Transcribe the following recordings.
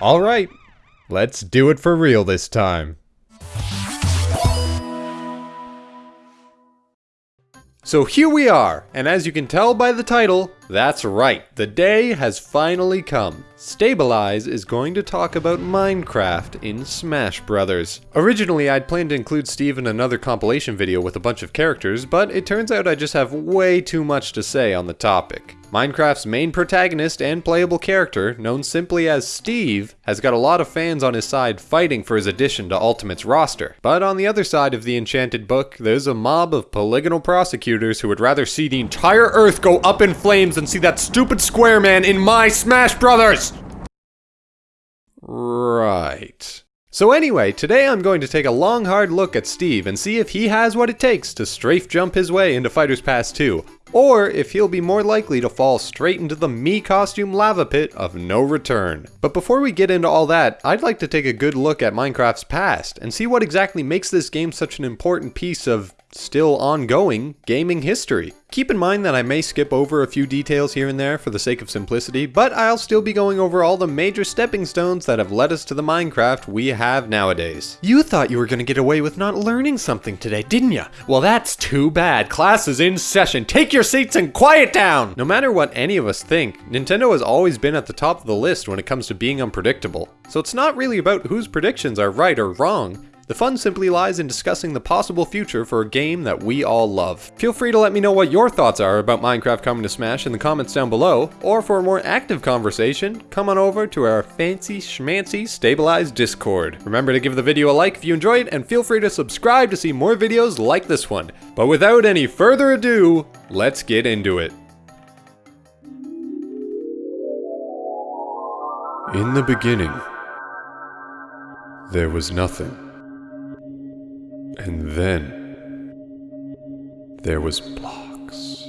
Alright, let's do it for real this time. So here we are, and as you can tell by the title, that's right, the day has finally come. Stabilize is going to talk about Minecraft in Smash Brothers. Originally, I'd planned to include Steve in another compilation video with a bunch of characters, but it turns out I just have way too much to say on the topic. Minecraft's main protagonist and playable character, known simply as Steve, has got a lot of fans on his side fighting for his addition to Ultimate's roster. But on the other side of the enchanted book, there's a mob of polygonal prosecutors who would rather see the entire Earth go up in flames than see that stupid square man in my Smash Brothers! Right. So anyway, today I'm going to take a long hard look at Steve and see if he has what it takes to strafe jump his way into Fighter's Pass 2, or if he'll be more likely to fall straight into the Mii costume lava pit of no return. But before we get into all that, I'd like to take a good look at Minecraft's past and see what exactly makes this game such an important piece of still ongoing gaming history. Keep in mind that I may skip over a few details here and there for the sake of simplicity, but I'll still be going over all the major stepping stones that have led us to the Minecraft we have nowadays. You thought you were gonna get away with not learning something today, didn't ya? Well that's too bad, class is in session, take your seats and quiet down! No matter what any of us think, Nintendo has always been at the top of the list when it comes to being unpredictable. So it's not really about whose predictions are right or wrong, the fun simply lies in discussing the possible future for a game that we all love. Feel free to let me know what your thoughts are about Minecraft coming to Smash in the comments down below, or for a more active conversation, come on over to our fancy schmancy stabilized Discord. Remember to give the video a like if you enjoyed, it, and feel free to subscribe to see more videos like this one. But without any further ado, let's get into it. In the beginning, there was nothing. And then there was blocks.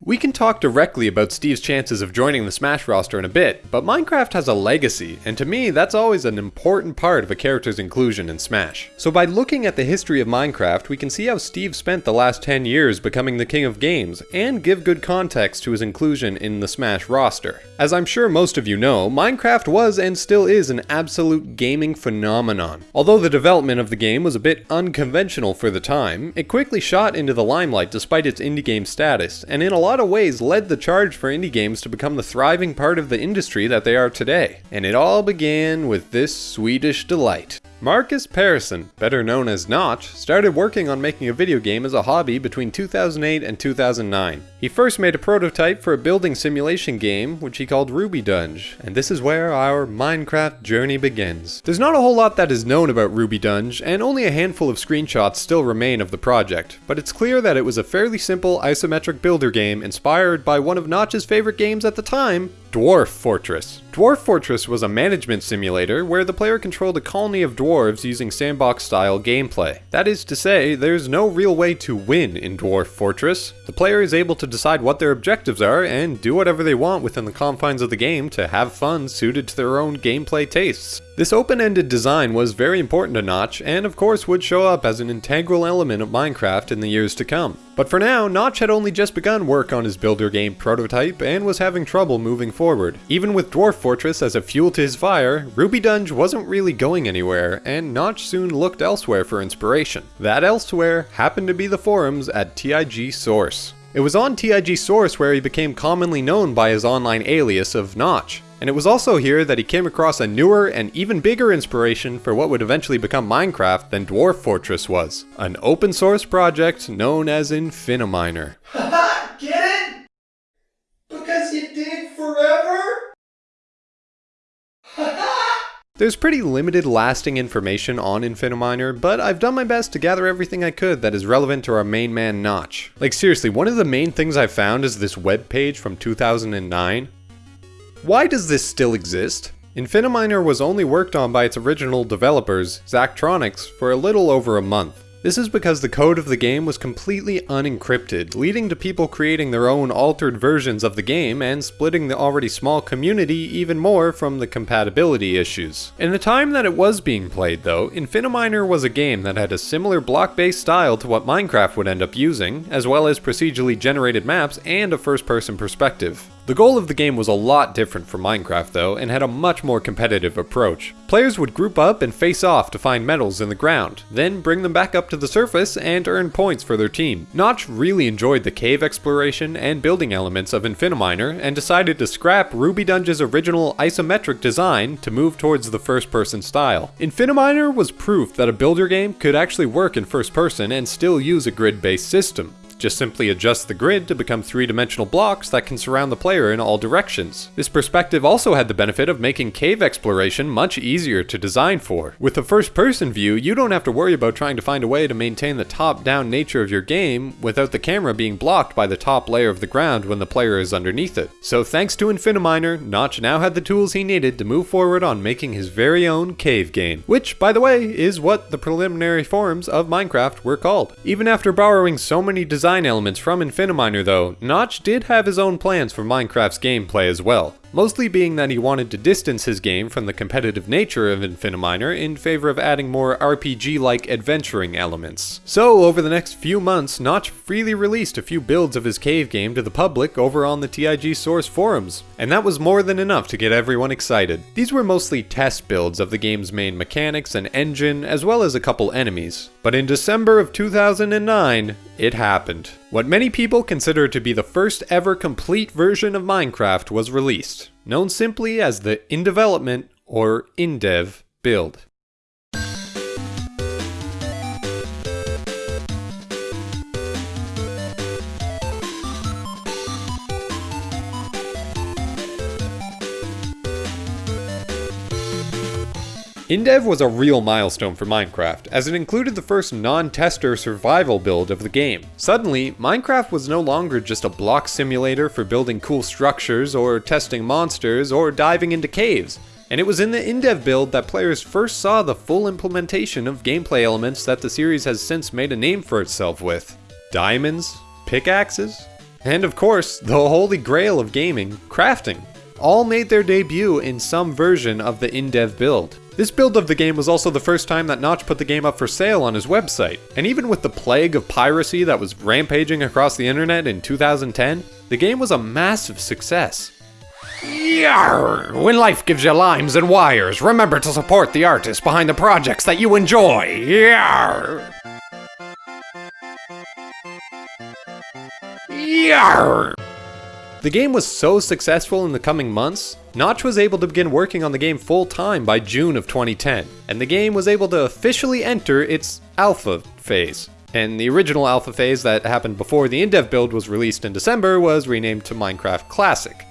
We can talk directly about Steve's chances of joining the Smash roster in a bit, but Minecraft has a legacy, and to me that's always an important part of a character's inclusion in Smash. So by looking at the history of Minecraft, we can see how Steve spent the last 10 years becoming the king of games, and give good context to his inclusion in the Smash roster. As I'm sure most of you know, Minecraft was and still is an absolute gaming phenomenon. Although the development of the game was a bit unconventional for the time, it quickly shot into the limelight despite its indie game status, and in a lot lot of ways led the charge for indie games to become the thriving part of the industry that they are today. And it all began with this Swedish delight. Markus Persson, better known as Notch, started working on making a video game as a hobby between 2008 and 2009. He first made a prototype for a building simulation game, which he called RubyDung, and this is where our Minecraft journey begins. There's not a whole lot that is known about RubyDung, and only a handful of screenshots still remain of the project, but it's clear that it was a fairly simple isometric builder game inspired by one of Notch's favorite games at the time, Dwarf Fortress. Dwarf Fortress was a management simulator where the player controlled a colony of dwarves using sandbox style gameplay. That is to say, there's no real way to win in Dwarf Fortress. The player is able to decide what their objectives are and do whatever they want within the confines of the game to have fun suited to their own gameplay tastes. This open-ended design was very important to Notch, and of course would show up as an integral element of Minecraft in the years to come. But for now, Notch had only just begun work on his builder game prototype and was having trouble moving forward. Even with Dwarf Fortress as a fuel to his fire, RubyDung wasn't really going anywhere, and Notch soon looked elsewhere for inspiration. That elsewhere happened to be the forums at TIGSource. It was on TIGSource where he became commonly known by his online alias of Notch. And it was also here that he came across a newer and even bigger inspiration for what would eventually become Minecraft than Dwarf Fortress was. An open source project known as Infiniminer. There's pretty limited lasting information on Infiniminer, but I've done my best to gather everything I could that is relevant to our main man Notch. Like seriously, one of the main things I found is this web page from 2009 why does this still exist? Infiniminer was only worked on by its original developers, Zachtronics, for a little over a month. This is because the code of the game was completely unencrypted, leading to people creating their own altered versions of the game and splitting the already small community even more from the compatibility issues. In the time that it was being played though, Infiniminer was a game that had a similar block-based style to what Minecraft would end up using, as well as procedurally generated maps and a first-person perspective. The goal of the game was a lot different from Minecraft though, and had a much more competitive approach. Players would group up and face off to find metals in the ground, then bring them back up to the surface and earn points for their team. Notch really enjoyed the cave exploration and building elements of Infiniminer, and decided to scrap Ruby Dungeon's original isometric design to move towards the first person style. Infiniminer was proof that a builder game could actually work in first person and still use a grid based system. Just simply adjust the grid to become three-dimensional blocks that can surround the player in all directions. This perspective also had the benefit of making cave exploration much easier to design for. With the first-person view, you don't have to worry about trying to find a way to maintain the top-down nature of your game without the camera being blocked by the top layer of the ground when the player is underneath it. So thanks to Infiniminer, Notch now had the tools he needed to move forward on making his very own cave game. Which, by the way, is what the preliminary forms of Minecraft were called. Even after borrowing so many designs design elements from Infiniminer though, Notch did have his own plans for Minecraft's gameplay as well mostly being that he wanted to distance his game from the competitive nature of Infiniminer in favor of adding more RPG-like adventuring elements. So, over the next few months, Notch freely released a few builds of his cave game to the public over on the TIGSource forums, and that was more than enough to get everyone excited. These were mostly test builds of the game's main mechanics and engine, as well as a couple enemies. But in December of 2009, it happened. What many people consider to be the first ever complete version of Minecraft was released, known simply as the in development or in dev build. InDev was a real milestone for Minecraft, as it included the first non-tester survival build of the game. Suddenly, Minecraft was no longer just a block simulator for building cool structures or testing monsters or diving into caves. And it was in the InDev build that players first saw the full implementation of gameplay elements that the series has since made a name for itself with. Diamonds, pickaxes, and of course, the holy grail of gaming, crafting, all made their debut in some version of the InDev build. This build of the game was also the first time that Notch put the game up for sale on his website, and even with the plague of piracy that was rampaging across the internet in 2010, the game was a massive success. Yarr! When life gives you limes and wires, remember to support the artists behind the projects that you enjoy. Yarr! Yarr! The game was so successful in the coming months, Notch was able to begin working on the game full time by June of 2010, and the game was able to officially enter its alpha phase. And the original alpha phase that happened before the in-dev build was released in December was renamed to Minecraft Classic.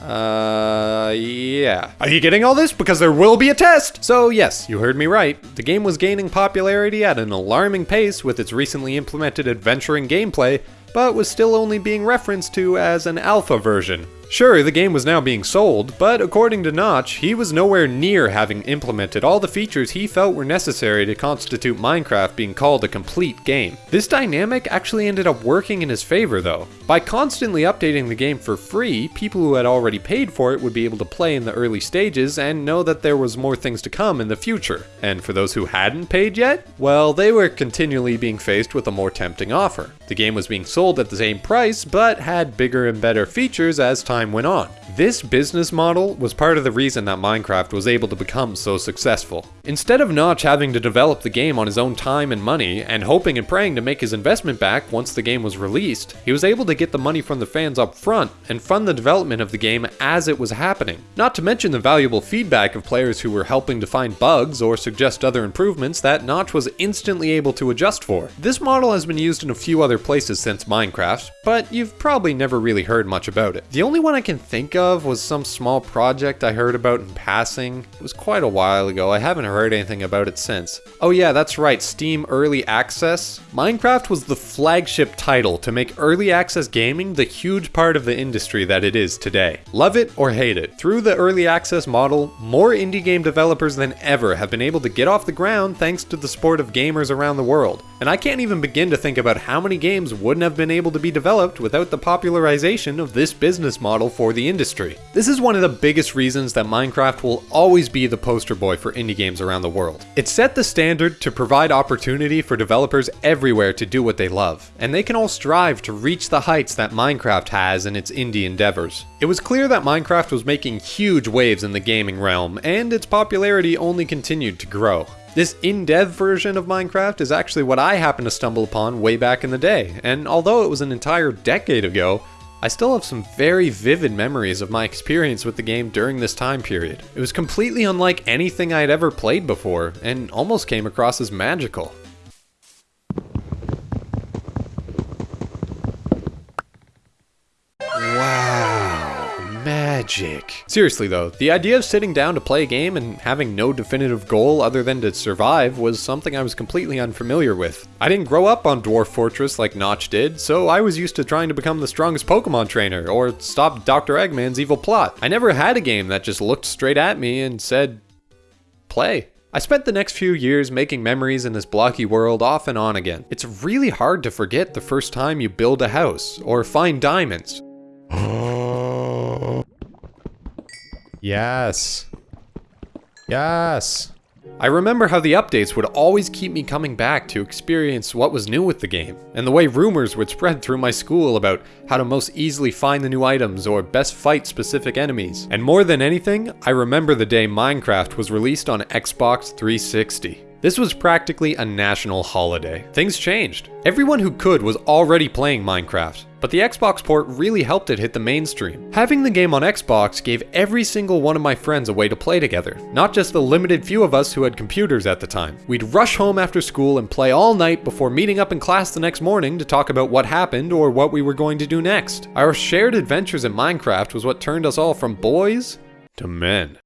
Uh, yeah. Are you getting all this? Because there will be a test! So yes, you heard me right. The game was gaining popularity at an alarming pace with its recently implemented adventuring gameplay, but was still only being referenced to as an alpha version. Sure, the game was now being sold, but according to Notch, he was nowhere near having implemented all the features he felt were necessary to constitute Minecraft being called a complete game. This dynamic actually ended up working in his favor though. By constantly updating the game for free, people who had already paid for it would be able to play in the early stages and know that there was more things to come in the future. And for those who hadn't paid yet, well, they were continually being faced with a more tempting offer. The game was being sold at the same price, but had bigger and better features as time went on. This business model was part of the reason that Minecraft was able to become so successful. Instead of Notch having to develop the game on his own time and money, and hoping and praying to make his investment back once the game was released, he was able to get the money from the fans up front and fund the development of the game as it was happening. Not to mention the valuable feedback of players who were helping to find bugs or suggest other improvements that Notch was instantly able to adjust for. This model has been used in a few other places since Minecraft, but you've probably never really heard much about it. The only one I can think of was some small project I heard about in passing. It was quite a while ago, I haven't heard anything about it since. Oh yeah, that's right, Steam Early Access. Minecraft was the flagship title to make early access gaming the huge part of the industry that it is today. Love it or hate it, through the early access model, more indie game developers than ever have been able to get off the ground thanks to the support of gamers around the world. And I can't even begin to think about how many games wouldn't have been able to be developed without the popularization of this business model for the industry. This is one of the biggest reasons that Minecraft will always be the poster boy for indie games around around the world. It set the standard to provide opportunity for developers everywhere to do what they love, and they can all strive to reach the heights that Minecraft has in its indie endeavors. It was clear that Minecraft was making huge waves in the gaming realm, and its popularity only continued to grow. This in-dev version of Minecraft is actually what I happened to stumble upon way back in the day, and although it was an entire decade ago, I still have some very vivid memories of my experience with the game during this time period. It was completely unlike anything I had ever played before, and almost came across as magical. Magic. Seriously though, the idea of sitting down to play a game and having no definitive goal other than to survive was something I was completely unfamiliar with. I didn't grow up on Dwarf Fortress like Notch did, so I was used to trying to become the strongest Pokemon trainer or stop Dr. Eggman's evil plot. I never had a game that just looked straight at me and said, play. I spent the next few years making memories in this blocky world off and on again. It's really hard to forget the first time you build a house or find diamonds. Yes. Yes. I remember how the updates would always keep me coming back to experience what was new with the game, and the way rumors would spread through my school about how to most easily find the new items or best fight specific enemies. And more than anything, I remember the day Minecraft was released on Xbox 360. This was practically a national holiday. Things changed. Everyone who could was already playing Minecraft, but the Xbox port really helped it hit the mainstream. Having the game on Xbox gave every single one of my friends a way to play together, not just the limited few of us who had computers at the time. We'd rush home after school and play all night before meeting up in class the next morning to talk about what happened or what we were going to do next. Our shared adventures in Minecraft was what turned us all from boys to men.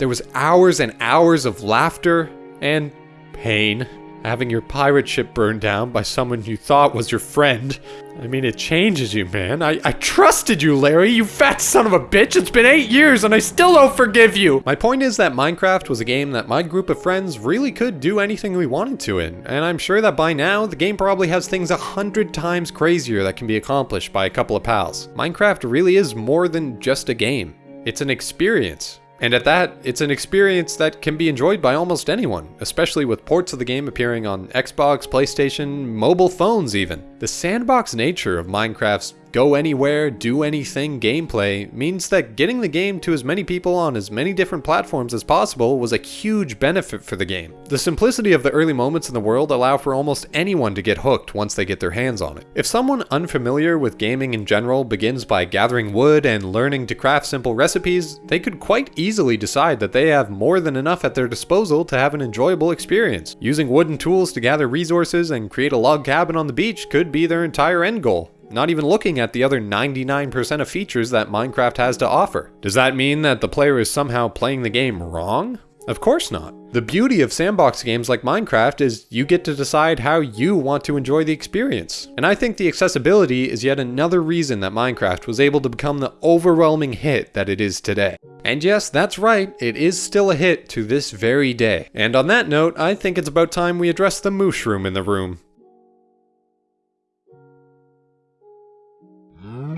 There was hours and hours of laughter and pain. Having your pirate ship burned down by someone you thought was your friend. I mean, it changes you, man. I, I trusted you, Larry, you fat son of a bitch. It's been eight years and I still don't forgive you. My point is that Minecraft was a game that my group of friends really could do anything we wanted to in. And I'm sure that by now, the game probably has things a hundred times crazier that can be accomplished by a couple of pals. Minecraft really is more than just a game. It's an experience. And at that, it's an experience that can be enjoyed by almost anyone, especially with ports of the game appearing on Xbox, PlayStation, mobile phones even. The sandbox nature of Minecraft's go anywhere, do anything gameplay means that getting the game to as many people on as many different platforms as possible was a huge benefit for the game. The simplicity of the early moments in the world allow for almost anyone to get hooked once they get their hands on it. If someone unfamiliar with gaming in general begins by gathering wood and learning to craft simple recipes, they could quite easily decide that they have more than enough at their disposal to have an enjoyable experience. Using wooden tools to gather resources and create a log cabin on the beach could be their entire end goal not even looking at the other 99% of features that Minecraft has to offer. Does that mean that the player is somehow playing the game wrong? Of course not. The beauty of sandbox games like Minecraft is you get to decide how you want to enjoy the experience. And I think the accessibility is yet another reason that Minecraft was able to become the overwhelming hit that it is today. And yes, that's right, it is still a hit to this very day. And on that note, I think it's about time we address the mushroom in the room.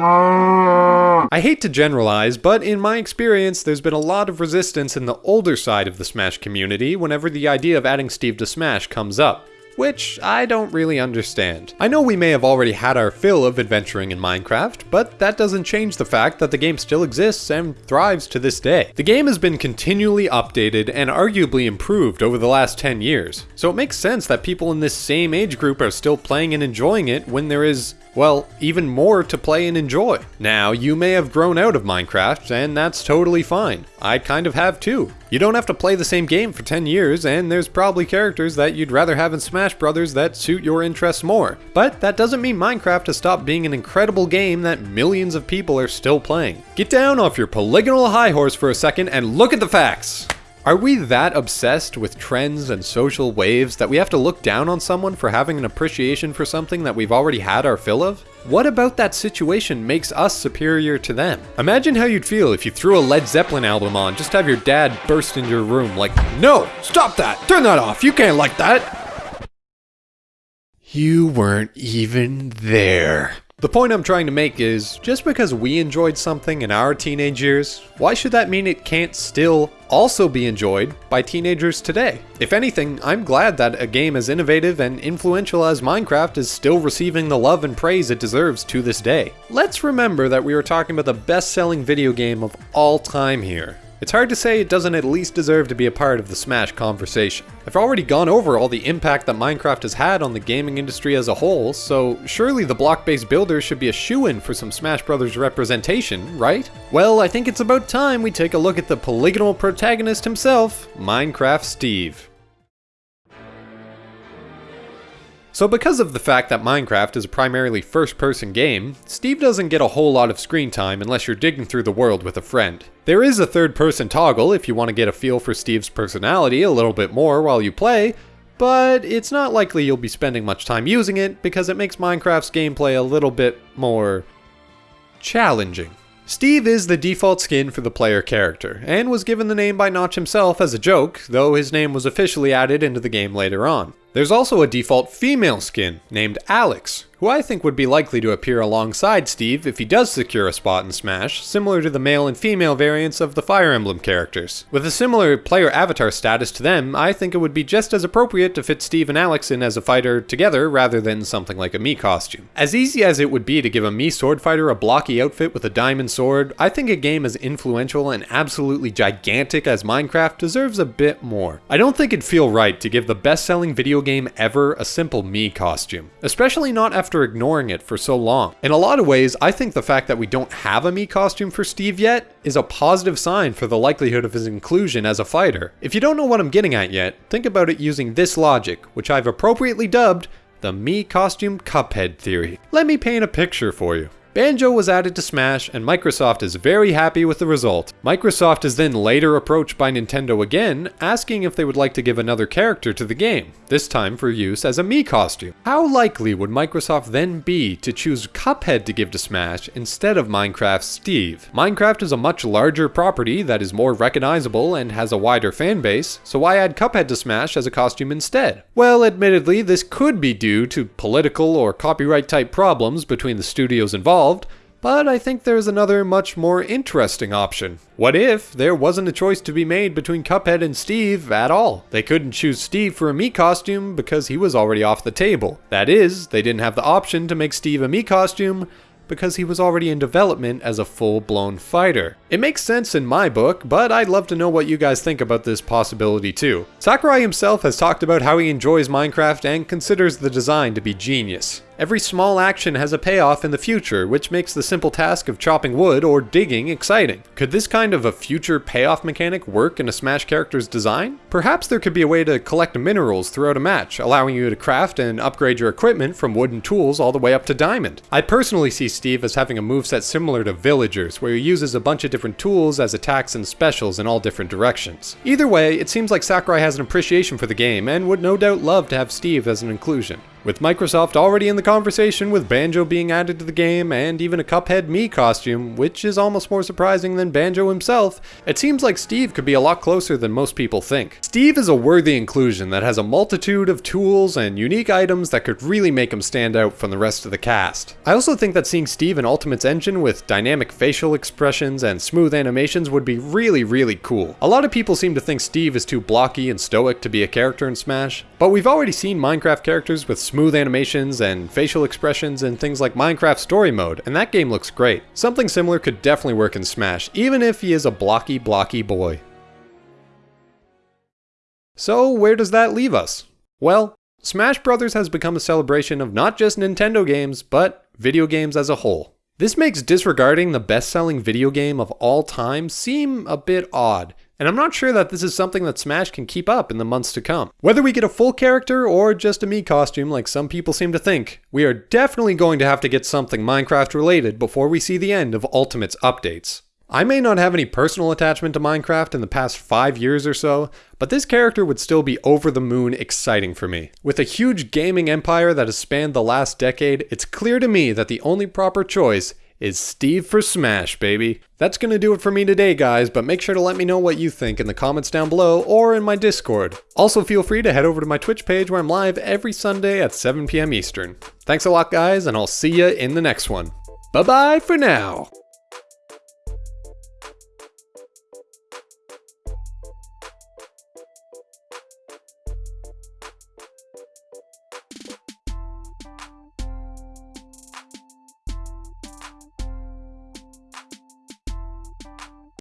I hate to generalize, but in my experience, there's been a lot of resistance in the older side of the Smash community whenever the idea of adding Steve to Smash comes up which I don't really understand. I know we may have already had our fill of adventuring in Minecraft, but that doesn't change the fact that the game still exists and thrives to this day. The game has been continually updated and arguably improved over the last 10 years, so it makes sense that people in this same age group are still playing and enjoying it when there is well, even more to play and enjoy. Now, you may have grown out of Minecraft, and that's totally fine. I kind of have too. You don't have to play the same game for 10 years, and there's probably characters that you'd rather have in Smash Brothers that suit your interests more. But that doesn't mean Minecraft has stopped being an incredible game that millions of people are still playing. Get down off your polygonal high horse for a second and look at the facts! Are we that obsessed with trends and social waves that we have to look down on someone for having an appreciation for something that we've already had our fill of? What about that situation makes us superior to them? Imagine how you'd feel if you threw a Led Zeppelin album on, just have your dad burst into your room like, No! Stop that! Turn that off! You can't like that! You weren't even there. The point I'm trying to make is, just because we enjoyed something in our teenage years, why should that mean it can't still also be enjoyed by teenagers today? If anything, I'm glad that a game as innovative and influential as Minecraft is still receiving the love and praise it deserves to this day. Let's remember that we were talking about the best-selling video game of all time here, it's hard to say it doesn't at least deserve to be a part of the Smash conversation. I've already gone over all the impact that Minecraft has had on the gaming industry as a whole, so surely the block-based builder should be a shoe-in for some Smash Brothers representation, right? Well, I think it's about time we take a look at the polygonal protagonist himself, Minecraft Steve. So because of the fact that Minecraft is a primarily first-person game, Steve doesn't get a whole lot of screen time unless you're digging through the world with a friend. There is a third-person toggle if you want to get a feel for Steve's personality a little bit more while you play, but it's not likely you'll be spending much time using it because it makes Minecraft's gameplay a little bit more challenging. Steve is the default skin for the player character, and was given the name by Notch himself as a joke, though his name was officially added into the game later on. There's also a default female skin named Alex, who I think would be likely to appear alongside Steve if he does secure a spot in Smash, similar to the male and female variants of the Fire Emblem characters. With a similar player avatar status to them, I think it would be just as appropriate to fit Steve and Alex in as a fighter together rather than something like a Mii costume. As easy as it would be to give a Mii sword fighter a blocky outfit with a diamond sword, I think a game as influential and absolutely gigantic as Minecraft deserves a bit more. I don't think it'd feel right to give the best-selling video game ever a simple Mii costume, especially not after ignoring it for so long. In a lot of ways, I think the fact that we don't have a Mii costume for Steve yet is a positive sign for the likelihood of his inclusion as a fighter. If you don't know what I'm getting at yet, think about it using this logic, which I've appropriately dubbed the Mii costume Cuphead theory. Let me paint a picture for you. Banjo was added to Smash, and Microsoft is very happy with the result. Microsoft is then later approached by Nintendo again, asking if they would like to give another character to the game, this time for use as a Mii costume. How likely would Microsoft then be to choose Cuphead to give to Smash instead of Minecraft's Steve? Minecraft is a much larger property that is more recognizable and has a wider fan base, so why add Cuphead to Smash as a costume instead? Well, admittedly, this could be due to political or copyright type problems between the studios involved, involved, but I think there's another much more interesting option. What if there wasn't a choice to be made between Cuphead and Steve at all? They couldn't choose Steve for a Mii costume because he was already off the table. That is, they didn't have the option to make Steve a Mii costume because he was already in development as a full-blown fighter. It makes sense in my book, but I'd love to know what you guys think about this possibility too. Sakurai himself has talked about how he enjoys Minecraft and considers the design to be genius. Every small action has a payoff in the future, which makes the simple task of chopping wood or digging exciting. Could this kind of a future payoff mechanic work in a Smash character's design? Perhaps there could be a way to collect minerals throughout a match, allowing you to craft and upgrade your equipment from wooden tools all the way up to diamond. I personally see Steve as having a moveset similar to Villagers, where he uses a bunch of different tools as attacks and specials in all different directions. Either way, it seems like Sakurai has an appreciation for the game and would no doubt love to have Steve as an inclusion. With Microsoft already in the conversation with Banjo being added to the game and even a Cuphead Mii costume, which is almost more surprising than Banjo himself, it seems like Steve could be a lot closer than most people think. Steve is a worthy inclusion that has a multitude of tools and unique items that could really make him stand out from the rest of the cast. I also think that seeing Steve in Ultimate's engine with dynamic facial expressions and smooth animations would be really, really cool. A lot of people seem to think Steve is too blocky and stoic to be a character in Smash, but we've already seen Minecraft characters with smooth smooth animations and facial expressions in things like Minecraft Story Mode, and that game looks great. Something similar could definitely work in Smash, even if he is a blocky, blocky boy. So, where does that leave us? Well, Smash Bros. has become a celebration of not just Nintendo games, but video games as a whole. This makes disregarding the best selling video game of all time seem a bit odd, and I'm not sure that this is something that Smash can keep up in the months to come. Whether we get a full character or just a Mii costume like some people seem to think, we are definitely going to have to get something Minecraft related before we see the end of Ultimate's updates. I may not have any personal attachment to Minecraft in the past 5 years or so, but this character would still be over the moon exciting for me. With a huge gaming empire that has spanned the last decade, it's clear to me that the only proper choice is Steve for Smash, baby. That's gonna do it for me today, guys, but make sure to let me know what you think in the comments down below or in my Discord. Also, feel free to head over to my Twitch page where I'm live every Sunday at 7 p.m. Eastern. Thanks a lot, guys, and I'll see ya in the next one. Bye bye for now.